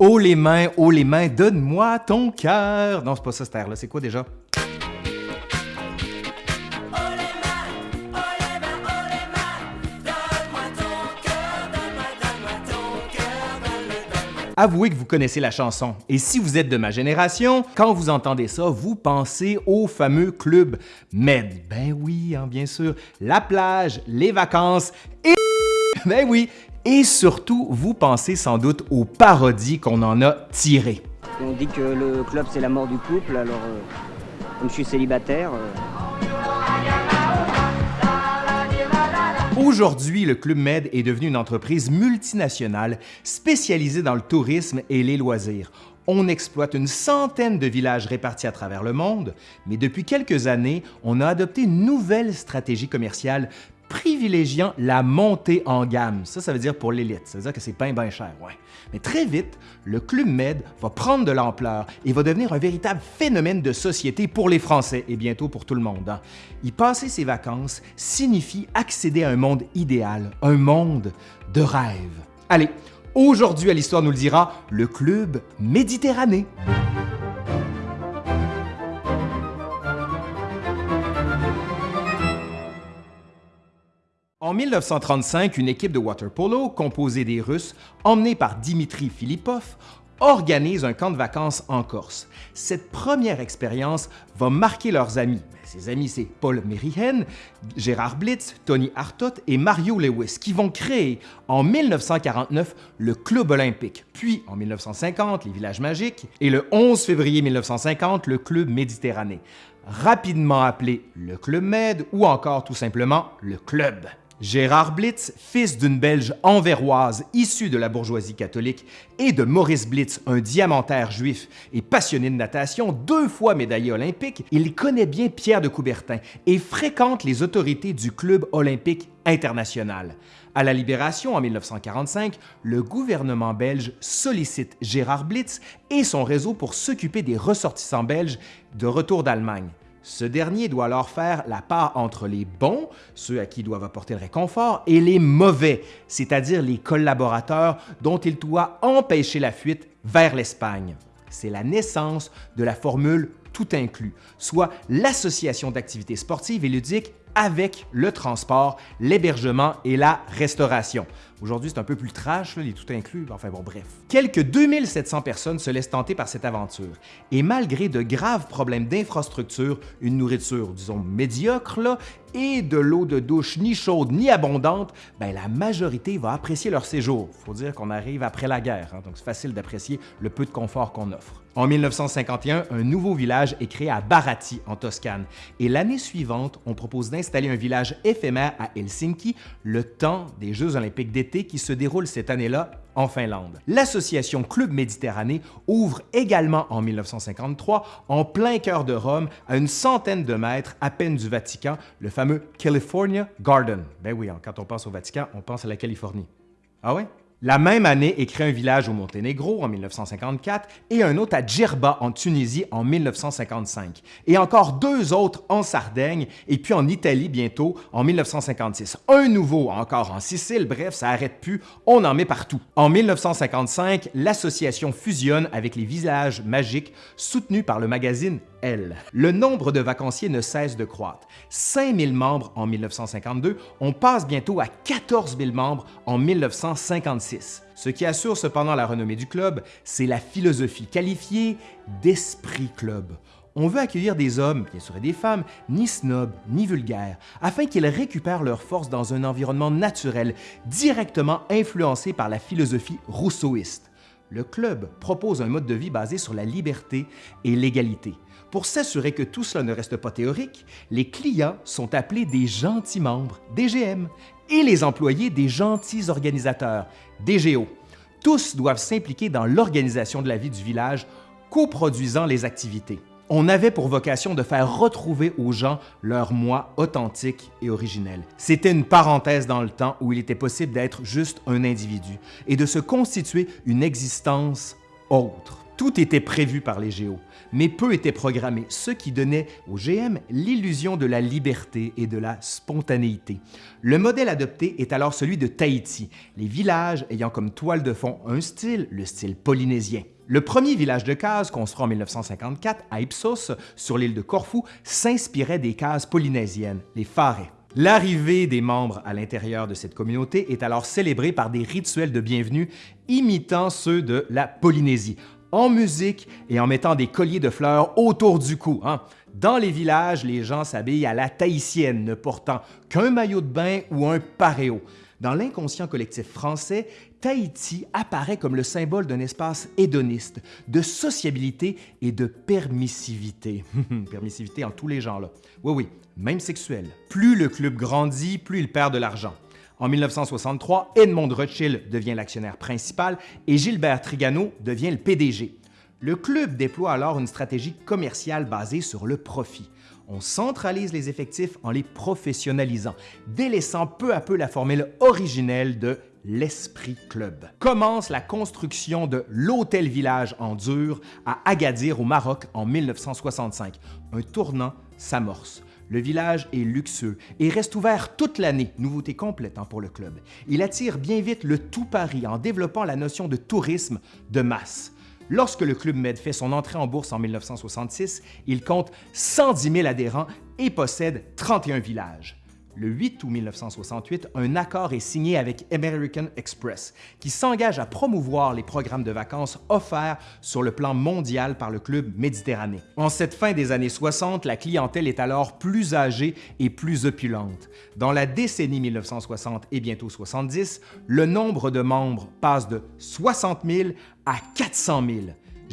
Oh les mains, oh les mains, donne-moi ton cœur. Non, c'est pas ça cette air-là. C'est quoi déjà? Avouez que vous connaissez la chanson. Et si vous êtes de ma génération, quand vous entendez ça, vous pensez au fameux club Med. Ben oui, hein, bien sûr. La plage, les vacances et... Ben oui. Et surtout, vous pensez sans doute aux parodies qu'on en a tirées. On dit que le club c'est la mort du couple, alors euh, comme je suis célibataire... euh, Aujourd'hui, le Club Med est devenu une entreprise multinationale spécialisée dans le tourisme et les loisirs. On exploite une centaine de villages répartis à travers le monde, mais depuis quelques années, on a adopté une nouvelle stratégie commerciale privilégiant la montée en gamme. Ça, ça veut dire pour l'élite. Ça veut dire que c'est bien, bien cher, ouais. Mais très vite, le Club Med va prendre de l'ampleur et va devenir un véritable phénomène de société pour les Français et bientôt pour tout le monde. hein. Y passer ses vacances signifie accéder à un monde idéal, un monde de rêve. Allez, aujourd'hui à l'Histoire nous le dira, le Club Méditerranée. En 1935, une équipe de water-polo composée des Russes, emmenée par Dimitri Filipov, organise un camp de vacances en Corse. Cette première expérience va marquer leurs amis. Ces amis, c'est Paul Merihen, Gérard Blitz, Tony Hartot et Mario Lewis, qui vont créer en 1949 le Club olympique, puis en 1950 les Villages magiques et le 11 février 1950 le Club Méditerranée, rapidement appelé le Club Med ou encore tout simplement le Club. Gérard Blitz, fils d'une Belge anverroise issue de la bourgeoisie catholique, et de Maurice Blitz, un diamantaire juif et passionné de natation, deux fois médaillé olympique, il connaît bien Pierre de Coubertin et fréquente les autorités du Club olympique international. À la Libération en 1945, le gouvernement belge sollicite Gérard Blitz et son réseau pour s'occuper des ressortissants belges de retour d'Allemagne. Ce dernier doit alors faire la part entre les bons, ceux à qui doivent apporter le réconfort, et les mauvais, c'est-à-dire les collaborateurs dont il doit empêcher la fuite vers l'Espagne. C'est la naissance de la formule tout inclus, soit l'association d'activités sportives et ludiques avec le transport, l'hébergement et la restauration. Aujourd'hui, c'est un peu plus trash, là, les tout inclus, enfin bon, bref. Quelques 2700 personnes se laissent tenter par cette aventure. Et malgré de graves problèmes d'infrastructure, une nourriture, disons, médiocre, et de l'eau de douche ni chaude ni abondante, ben, la majorité va apprécier leur séjour. faut dire qu'on arrive après la guerre, hein, donc c'est facile d'apprécier le peu de confort qu'on offre. En 1951, un nouveau village est créé à Barati, en Toscane, et l'année suivante, on propose d'installer un village éphémère à Helsinki, le temps des Jeux olympiques d'été qui se déroulent cette année-là en Finlande. L'association Club Méditerranée ouvre également en 1953, en plein cœur de Rome, à une centaine de mètres à peine du Vatican, le fameux California Garden. Ben oui, hein, quand on pense au Vatican, on pense à la Californie. Ah ouais? La même année est créé un village au Monténégro en 1954 et un autre à Djerba en Tunisie en 1955, et encore deux autres en Sardaigne et puis en Italie bientôt en 1956. Un nouveau encore en Sicile, bref, ça arrête plus, on en met partout. En 1955, l'association fusionne avec les villages magiques soutenus par le magazine Le nombre de vacanciers ne cesse de croître. 5000 membres en 1952, on passe bientôt à 14 000 membres en 1956. Ce qui assure cependant la renommée du club, c'est la philosophie qualifiée d'esprit club. On veut accueillir des hommes, bien sûr et des femmes, ni snobs, ni vulgaires, afin qu'ils récupèrent leur force dans un environnement naturel, directement influencé par la philosophie rousseauiste. Le club propose un mode de vie basé sur la liberté et l'égalité. Pour s'assurer que tout cela ne reste pas théorique, les clients sont appelés des gentils membres, DGM, et les employés des gentils organisateurs, DGO. Tous doivent s'impliquer dans l'organisation de la vie du village, coproduisant les activités. On avait pour vocation de faire retrouver aux gens leur moi authentique et originel. C'était une parenthèse dans le temps où il était possible d'être juste un individu et de se constituer une existence autre. Tout était prévu par les géos, mais peu était programmé, ce qui donnait au GM l'illusion de la liberté et de la spontanéité. Le modèle adopté est alors celui de Tahiti, les villages ayant comme toile de fond un style, le style polynésien. Le premier village de cases, construit en 1954 à Ipsos, sur l'île de Corfou, s'inspirait des cases polynésiennes, les Farais. L'arrivée des membres à l'intérieur de cette communauté est alors célébrée par des rituels de bienvenue imitant ceux de la Polynésie, en musique et en mettant des colliers de fleurs autour du cou. Hein. Dans les villages, les gens s'habillent à la tahitienne, ne portant qu'un maillot de bain ou un paréo. Dans l'inconscient collectif français, Tahiti apparaît comme le symbole d'un espace hédoniste, de sociabilité et de permissivité. permissivité en tous les genres, là. Oui, oui, même sexuelle. Plus le club grandit, plus il perd de l'argent. En 1963, Edmond Rothschild devient l'actionnaire principal et Gilbert Trigano devient le PDG. Le club déploie alors une stratégie commerciale basée sur le profit. On centralise les effectifs en les professionnalisant, délaissant peu à peu la formule originelle de l'Esprit Club. Commence la construction de l'Hôtel Village en dur à Agadir au Maroc en 1965. Un tournant s'amorce. Le village est luxueux et reste ouvert toute l'année, nouveauté complète hein, pour le club. Il attire bien vite le tout Paris en développant la notion de tourisme de masse. Lorsque le Club Med fait son entrée en bourse en 1966, il compte 110 000 adhérents et possède 31 villages. Le 8 août 1968, un accord est signé avec American Express, qui s'engage à promouvoir les programmes de vacances offerts sur le plan mondial par le Club Méditerranée. En cette fin des années 60, la clientèle est alors plus âgée et plus opulente. Dans la décennie 1960 et bientôt 70, le nombre de membres passe de 60 000 à 400 000.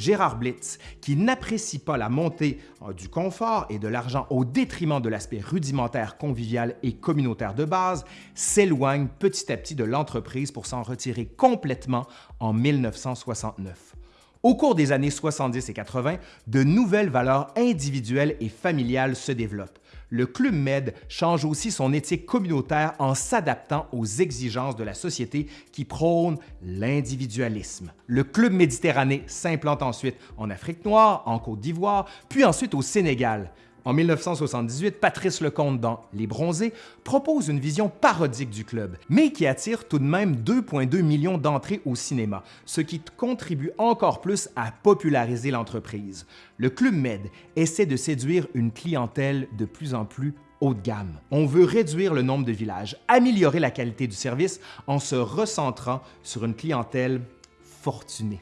Gérard Blitz, qui n'apprécie pas la montée euh, du confort et de l'argent au détriment de l'aspect rudimentaire, convivial et communautaire de base, s'éloigne petit à petit de l'entreprise pour s'en retirer complètement en 1969. Au cours des années 70 et 80, de nouvelles valeurs individuelles et familiales se développent le Club Med change aussi son éthique communautaire en s'adaptant aux exigences de la société qui prône l'individualisme. Le Club Méditerranée s'implante ensuite en Afrique noire, en Côte d'Ivoire, puis ensuite au Sénégal. En 1978, Patrice Lecomte dans Les Bronzés propose une vision parodique du club, mais qui attire tout de même 2,2 millions d'entrées au cinéma, ce qui contribue encore plus à populariser l'entreprise. Le Club Med essaie de séduire une clientèle de plus en plus haut de gamme. On veut réduire le nombre de villages, améliorer la qualité du service en se recentrant sur une clientèle fortunée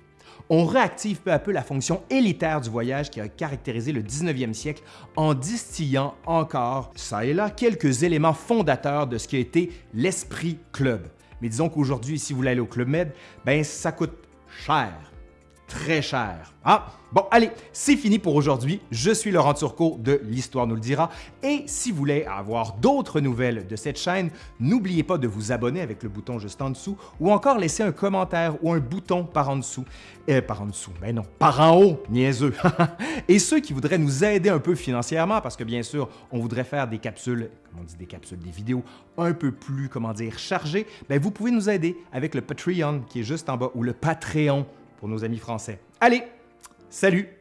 on réactive peu à peu la fonction élitaire du voyage qui a caractérisé le 19e siècle en distillant encore, ça et là, quelques éléments fondateurs de ce qui a été l'esprit club. Mais disons qu'aujourd'hui, si vous voulez aller au Club Med, ben ça coûte cher très cher. Ah, bon, allez, c'est fini pour aujourd'hui. Je suis Laurent Turcot de L'Histoire nous le dira. Et si vous voulez avoir d'autres nouvelles de cette chaîne, n'oubliez pas de vous abonner avec le bouton juste en dessous ou encore laisser un commentaire ou un bouton par en dessous. Euh, par en dessous, ben non, par en haut, niaiseux. Et ceux qui voudraient nous aider un peu financièrement, parce que bien sûr, on voudrait faire des capsules, comment on dit des capsules, des vidéos un peu plus, comment dire, chargées, ben vous pouvez nous aider avec le Patreon qui est juste en bas ou le Patreon pour nos amis français. Allez, salut!